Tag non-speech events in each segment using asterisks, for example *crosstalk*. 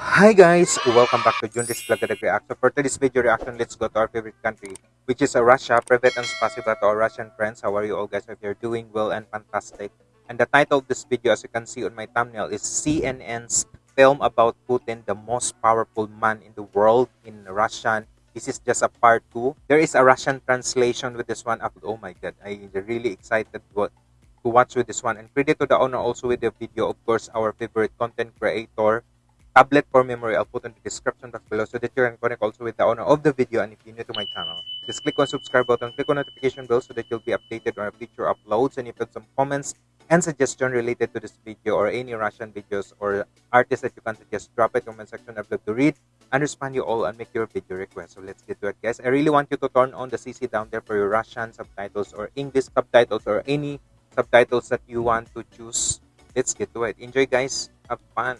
Hi guys, welcome back to Junris Vlog Reaction. For today's video reaction, let's go to our favorite country, which is Russia. Private and spasiba to our Russian friends. How are you all guys? If you're doing well and fantastic. And the title of this video, as you can see on my thumbnail, is CNN's film about Putin, the most powerful man in the world in Russian. This is just a part two. There is a Russian translation with this one. Oh my god, I'm really excited to watch with this one. And credit to the owner also with the video, of course, our favorite content creator, tablet for memory. I'll put in the description box below so that you can connect also with the owner of the video. And if you're new to my channel just click on subscribe button click on notification bell so that you'll be updated on our future uploads. And if you have some comments and suggestion related to this video or any russian videos or artists that you can suggest drop it comment section. I'd love to read and respond you all and make your video request. So let's get to it guys. I really want you to turn on the cc down there for your russian subtitles or english subtitles or any subtitles that you want to choose. Let's get to it. Enjoy guys. Have fun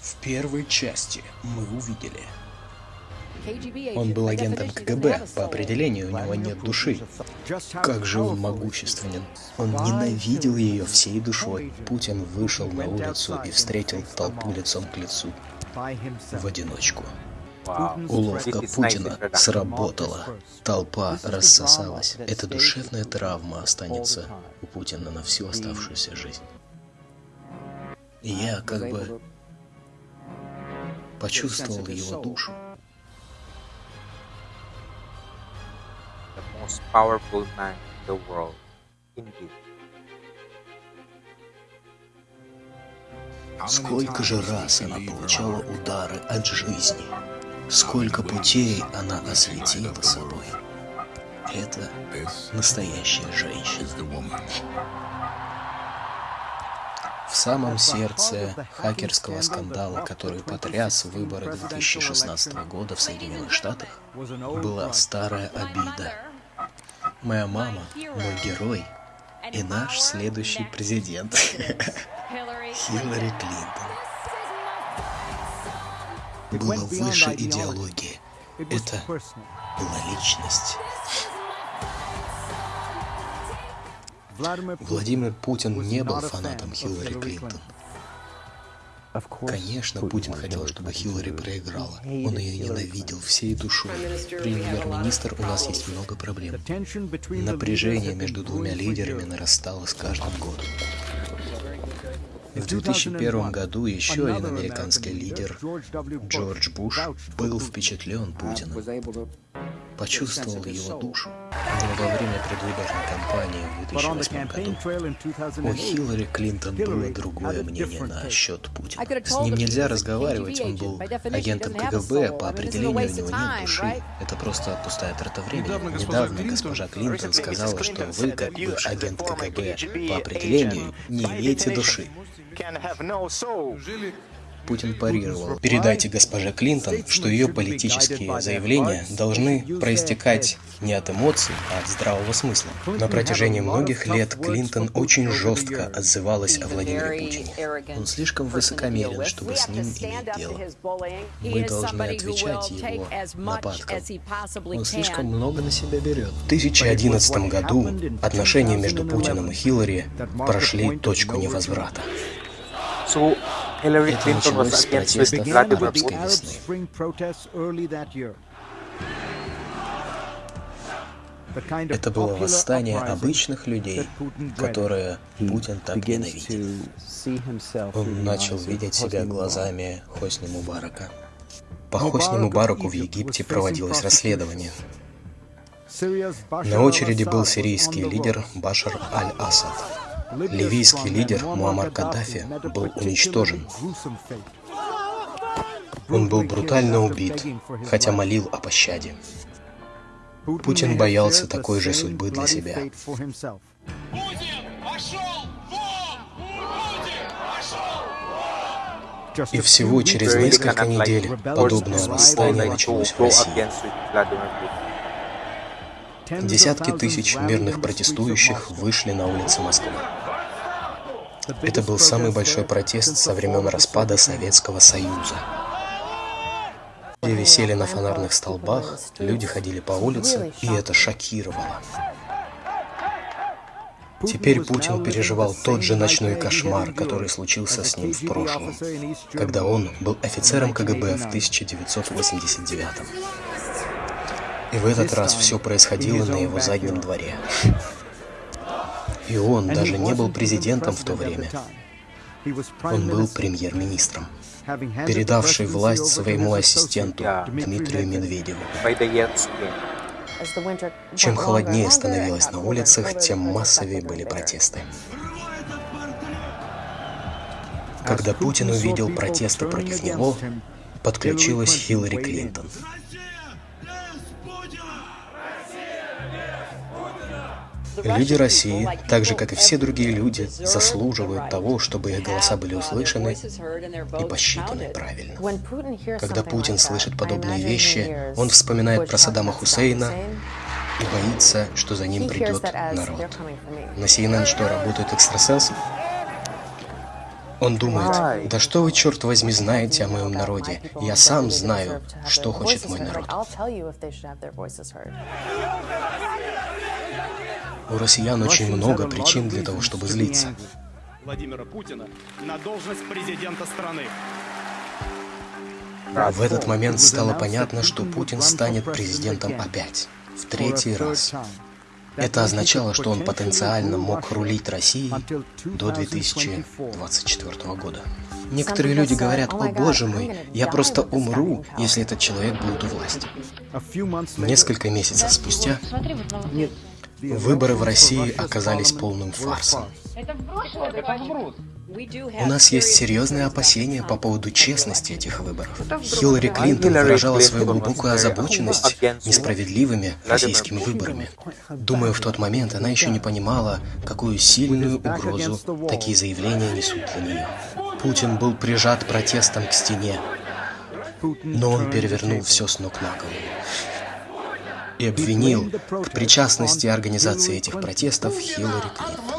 В первой части мы увидели он был агентом КГБ, по определению у него нет души. Как же он могущественен. Он ненавидел ее всей душой. Путин вышел на улицу и встретил толпу лицом к лицу. В одиночку. Уловка Путина сработала. Толпа рассосалась. Эта душевная травма останется у Путина на всю оставшуюся жизнь. я как бы почувствовал его душу. Most powerful man in the world. Indeed. Сколько же раз она получала удары от жизни, сколько путей она осветила собой. Это настоящая женщина. В самом сердце хакерского скандала, который потряс выборы 2016 года в Соединенных Штатах, была старая обида моя мама, мой герой и наш следующий президент *laughs* Хиллари Клинтон. Было выше идеологии. Это была личность. Владимир Путин не был фанатом Хиллари Клинтон. Конечно, Путин хотел, чтобы Хиллари проиграла. Он ее ненавидел всей душой. Премьер-министр, у нас есть много проблем. Напряжение между двумя лидерами нарастало с каждым годом. В 2001 году еще один американский лидер, Джордж Буш, был впечатлен Путиным почувствовал его душу. Но во время предвыборной кампании в 2008 году у Хиллари Клинтон было другое мнение на счет Путина. С ним нельзя разговаривать, он был агентом КГБ, по определению у него нет души. Это просто пустая трата времени. Недавно госпожа Клинтон сказала, что вы, как бы агент КГБ, по определению не имеете души. Путин парировал. Передайте госпоже Клинтон, что ее политические заявления должны проистекать не от эмоций, а от здравого смысла. На протяжении многих лет Клинтон очень жестко отзывалась о Владимире Путине. Он слишком высокомерен, чтобы с ним иметь дело. Мы должны отвечать его нападкам. Он слишком много на себя берет. В 2011 году отношения между Путиным и Хиллари прошли точку невозврата. So Against sweeping Vladimir Это было восстание обычных людей, которое Путин так ненавидел. Он начал видеть себя глазами Хосни Мубарака. По Хосни Мубараку в Египте проводилось расследование. На очереди был сирийский лидер Башар аль-Асад. Ливийский лидер Муаммар Каддафи был уничтожен. Он был брутально убит, хотя молил о пощаде. Путин боялся такой же судьбы для себя. И всего через несколько недель подобное восстание началось в России. Десятки тысяч мирных протестующих вышли на улицы Москвы. Это был самый большой протест со времен распада Советского Союза. Люди висели на фонарных столбах, люди ходили по улице, и это шокировало. Теперь Путин переживал тот же ночной кошмар, который случился с ним в прошлом, когда он был офицером КГБ в 1989 И в этот раз все происходило на его заднем дворе. И он даже не был президентом в то время. Он был премьер-министром, передавший власть своему ассистенту Дмитрию Медведеву. Чем холоднее становилось на улицах, тем массовее были протесты. Когда Путин увидел протесты против него, подключилась Хиллари Клинтон. Люди России, так же как и все другие люди, заслуживают того, чтобы их голоса были услышаны и посчитаны правильно. Когда Путин слышит подобные вещи, он вспоминает про Саддама Хусейна и боится, что за ним придет народ. На CNN что, работают экстрасенсы? Он думает, да что вы, черт возьми, знаете о моем народе? Я сам знаю, что хочет мой народ. У россиян очень много причин для того, чтобы злиться. Владимира Путина на должность президента страны. В этот момент стало понятно, что Путин станет президентом опять, в третий раз. Это означало, что он потенциально мог рулить Россией до 2024 года. Некоторые люди говорят, о боже мой, я просто умру, если этот человек будет у власти. Несколько месяцев спустя Выборы в России оказались полным фарсом. У нас есть серьезные опасения по поводу честности этих выборов. Хиллари Клинтон выражала свою глубокую озабоченность несправедливыми российскими выборами. Думаю, в тот момент она еще не понимала, какую сильную угрозу такие заявления несут для нее. Путин был прижат протестом к стене, но он перевернул все с ног на голову и обвинил в причастности организации этих протестов Хиллари Клинтон.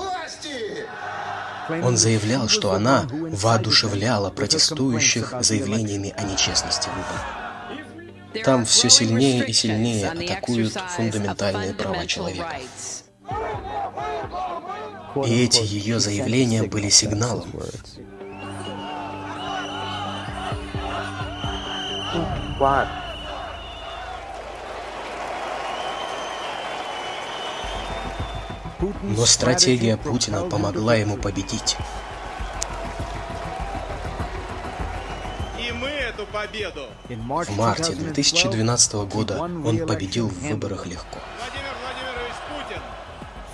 Он заявлял, что она воодушевляла протестующих заявлениями о нечестности выборов. Там все сильнее и сильнее атакуют фундаментальные права человека. И эти ее заявления были сигналом. What? Но стратегия Путина помогла ему победить. В марте 2012 года он победил в выборах легко.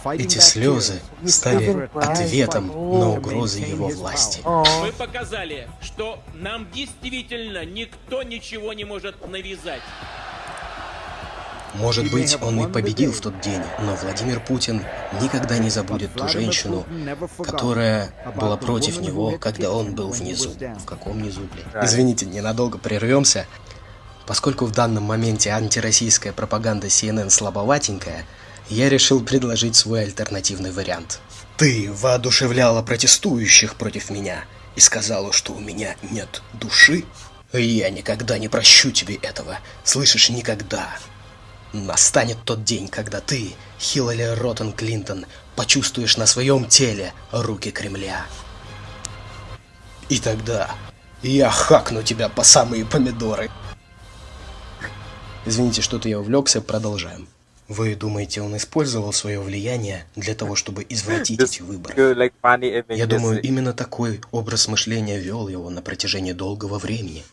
Эти слезы стали ответом на угрозы его власти. Мы показали, что нам действительно никто ничего не может навязать. Может быть, он и победил в тот день, но Владимир Путин никогда не забудет ту женщину, которая была против него, когда он был внизу. В каком низу, блин? Извините, ненадолго прервемся. Поскольку в данном моменте антироссийская пропаганда CNN слабоватенькая, я решил предложить свой альтернативный вариант. Ты воодушевляла протестующих против меня и сказала, что у меня нет души? Я никогда не прощу тебе этого. Слышишь, никогда. Настанет тот день, когда ты, Хиллари Роттен Клинтон, почувствуешь на своем теле руки Кремля. И тогда я хакну тебя по самые помидоры. Извините, что-то я увлекся, продолжаем. Вы думаете, он использовал свое влияние для того, чтобы извратить эти выборы? Я думаю, именно такой образ мышления вел его на протяжении долгого времени.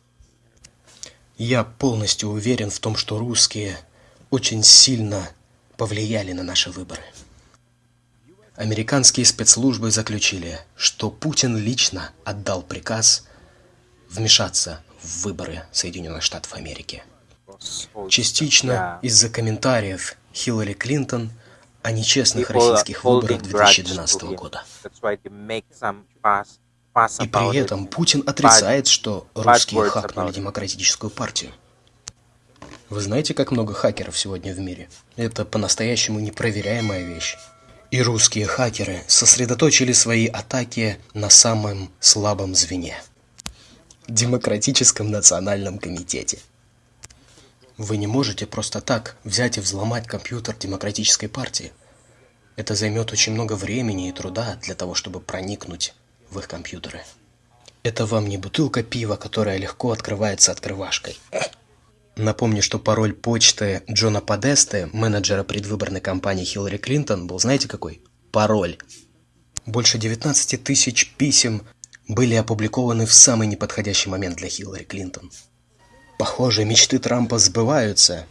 Я полностью уверен в том, что русские очень сильно повлияли на наши выборы. Американские спецслужбы заключили, что Путин лично отдал приказ вмешаться в выборы Соединенных Штатов Америки. Частично из-за комментариев Хиллари Клинтон о нечестных российских выборах 2012 года. И при этом Путин отрицает, что русские хакнули демократическую партию. Вы знаете, как много хакеров сегодня в мире? Это по-настоящему непроверяемая вещь. И русские хакеры сосредоточили свои атаки на самом слабом звене – Демократическом национальном комитете. Вы не можете просто так взять и взломать компьютер Демократической партии. Это займет очень много времени и труда для того, чтобы проникнуть в их компьютеры. Это вам не бутылка пива, которая легко открывается открывашкой. Напомню, что пароль почты Джона Подесты, менеджера предвыборной кампании Хиллари Клинтон, был знаете какой? Пароль. Больше 19 тысяч писем были опубликованы в самый неподходящий момент для Хиллари Клинтон. Похоже, мечты Трампа сбываются.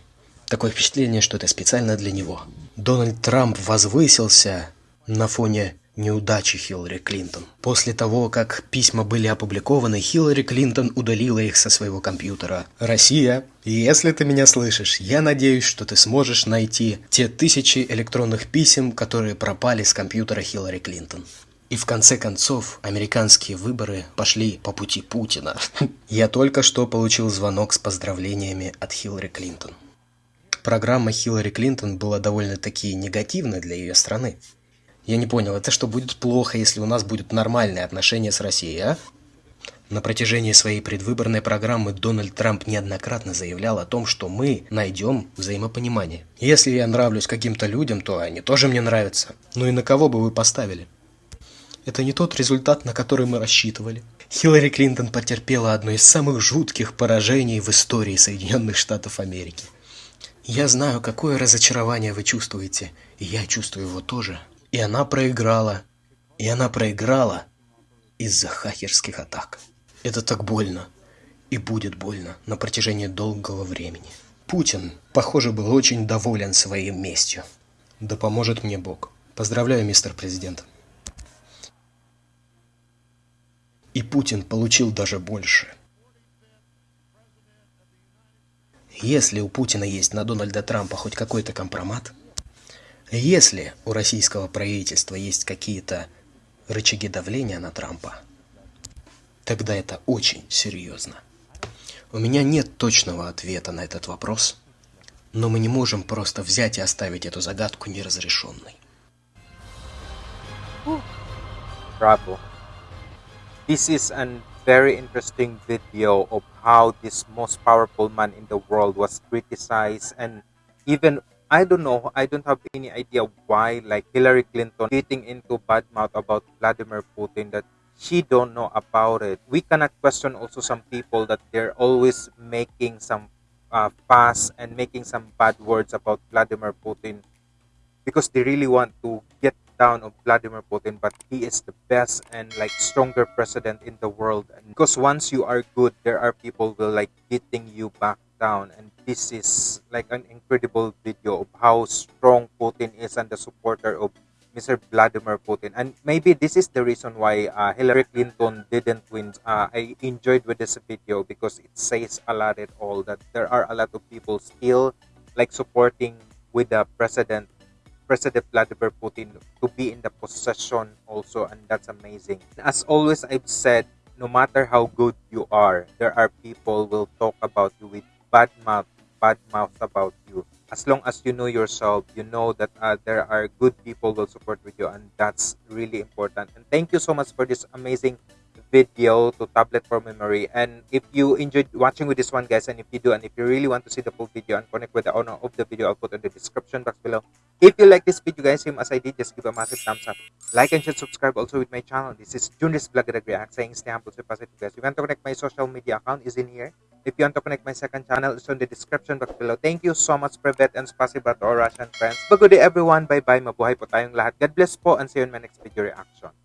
Такое впечатление, что это специально для него. Дональд Трамп возвысился на фоне неудачи Хиллари Клинтон. После того, как письма были опубликованы, Хиллари Клинтон удалила их со своего компьютера. Россия, если ты меня слышишь, я надеюсь, что ты сможешь найти те тысячи электронных писем, которые пропали с компьютера Хиллари Клинтон. И в конце концов, американские выборы пошли по пути Путина. *laughs* Я только что получил звонок с поздравлениями от Хиллари Клинтон. Программа Хиллари Клинтон была довольно-таки негативной для ее страны. Я не понял, это что, будет плохо, если у нас будет нормальные отношения с Россией, а? На протяжении своей предвыборной программы Дональд Трамп неоднократно заявлял о том, что мы найдем взаимопонимание. Если я нравлюсь каким-то людям, то они тоже мне нравятся. Ну и на кого бы вы поставили? Это не тот результат, на который мы рассчитывали. Хиллари Клинтон потерпела одно из самых жутких поражений в истории Соединенных Штатов Америки. Я знаю, какое разочарование вы чувствуете, и я чувствую его тоже. И она проиграла. И она проиграла из-за хакерских атак. Это так больно. И будет больно на протяжении долгого времени. Путин, похоже, был очень доволен своей местью. Да поможет мне Бог. Поздравляю, мистер президент. И Путин получил даже больше. Если у Путина есть на Дональда Трампа хоть какой-то компромат, если у российского правительства есть какие-то рычаги давления на Трампа, тогда это очень серьезно. У меня нет точного ответа на этот вопрос, но мы не можем просто взять и оставить эту загадку неразрешенной. Bravo. This is a very interesting video of how this most powerful man in the world was criticized and even I don't know, I don't have any idea why like Hillary Clinton getting into bad mouth about Vladimir Putin that she don't know about it. We cannot question also some people that they're always making some uh, fuss and making some bad words about Vladimir Putin because they really want to get down on Vladimir Putin, but he is the best and like stronger president in the world. And because once you are good, there are people will like getting you back down. And this is like an incredible video of how strong Putin is and the supporter of Mr. Vladimir Putin. And maybe this is the reason why uh, Hillary Clinton didn't win. Uh, I enjoyed with this video because it says a lot at all that there are a lot of people still like supporting with the president President Vladimir Putin to be in the possession also and that's amazing. As always I've said no matter how good you are there are people will talk about you with bad mouth bad mouth about you. As long as you know yourself, you know that uh, there are good people will support with you and that's really important. And thank you so much for this amazing video to tablet for memory. And if you enjoyed watching with this one guys and if you do and if you really want to see the full video and connect with the owner of the video i'll put in the description box below. If you like this video guys same as i did just give a massive thumbs up. Like and share subscribe also with my channel. This is Junis Vlog React saying stay humble stay positive guys. If you want to connect my social media account is in here. If you want to connect my second channel it's in the description box below. Thank you so much Privet and spasiba to our Russian friends. But good day everyone. Bye bye mabuhay po tayong lahat. God bless po and see you in my next video reaction